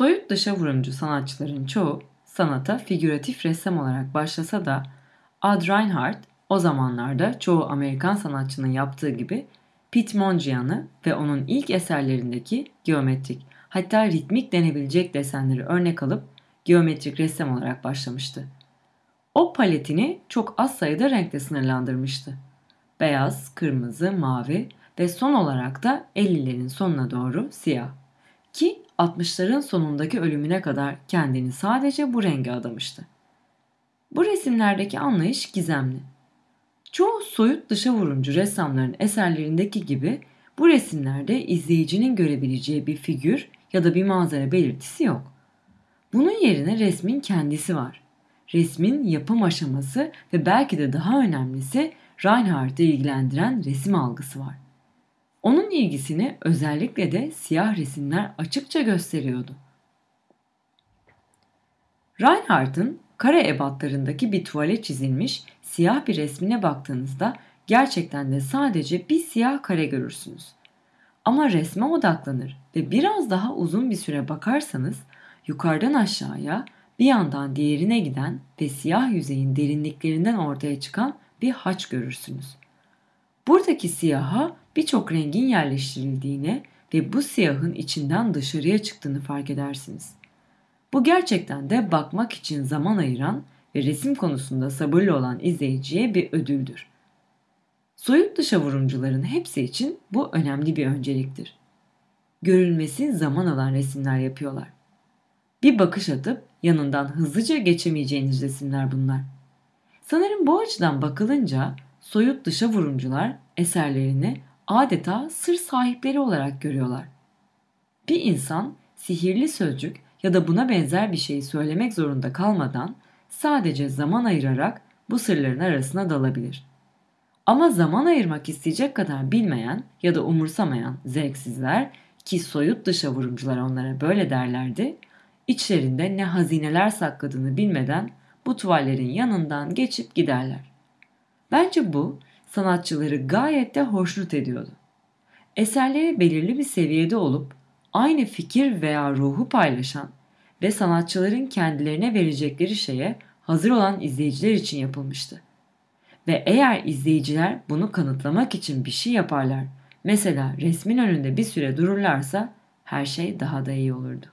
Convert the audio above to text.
Soyut dışa vurumcu sanatçıların çoğu sanata figüratif ressam olarak başlasa da Ad Reinhardt o zamanlarda çoğu Amerikan sanatçının yaptığı gibi Pete Mondrian'ı ve onun ilk eserlerindeki geometrik hatta ritmik denebilecek desenleri örnek alıp geometrik ressam olarak başlamıştı. O paletini çok az sayıda renkle sınırlandırmıştı. Beyaz, kırmızı, mavi ve son olarak da 50'lerin sonuna doğru siyah. Ki 60'ların sonundaki ölümüne kadar kendini sadece bu renge adamıştı. Bu resimlerdeki anlayış gizemli. Çoğu soyut dışa vurumcu ressamların eserlerindeki gibi bu resimlerde izleyicinin görebileceği bir figür ya da bir manzara belirtisi yok. Bunun yerine resmin kendisi var. Resmin yapım aşaması ve belki de daha önemlisi Reinhardt'ı ilgilendiren resim algısı var. Onun ilgisini özellikle de siyah resimler açıkça gösteriyordu. Reinhardt'ın kare ebatlarındaki bir tuvale çizilmiş siyah bir resmine baktığınızda gerçekten de sadece bir siyah kare görürsünüz. Ama resme odaklanır ve biraz daha uzun bir süre bakarsanız yukarıdan aşağıya bir yandan diğerine giden ve siyah yüzeyin derinliklerinden ortaya çıkan bir haç görürsünüz. Buradaki siyaha birçok rengin yerleştirildiğini ve bu siyahın içinden dışarıya çıktığını fark edersiniz. Bu gerçekten de bakmak için zaman ayıran ve resim konusunda sabırlı olan izleyiciye bir ödüldür. Soyut dışa vurumcuların hepsi için bu önemli bir önceliktir. Görülmesi zaman alan resimler yapıyorlar. Bir bakış atıp yanından hızlıca geçemeyeceğiniz resimler bunlar. Sanırım bu açıdan bakılınca soyut dışa vurumcular eserlerini adeta sır sahipleri olarak görüyorlar. Bir insan sihirli sözcük ya da buna benzer bir şeyi söylemek zorunda kalmadan sadece zaman ayırarak bu sırların arasına dalabilir. Ama zaman ayırmak isteyecek kadar bilmeyen ya da umursamayan zevksizler ki soyut dışa vurumcular onlara böyle derlerdi, içlerinde ne hazineler sakladığını bilmeden bu tuvallerin yanından geçip giderler. Bence bu sanatçıları gayet de hoşnut ediyordu. Eserleri belirli bir seviyede olup aynı fikir veya ruhu paylaşan ve sanatçıların kendilerine verecekleri şeye hazır olan izleyiciler için yapılmıştı. Ve eğer izleyiciler bunu kanıtlamak için bir şey yaparlar, mesela resmin önünde bir süre dururlarsa her şey daha da iyi olurdu.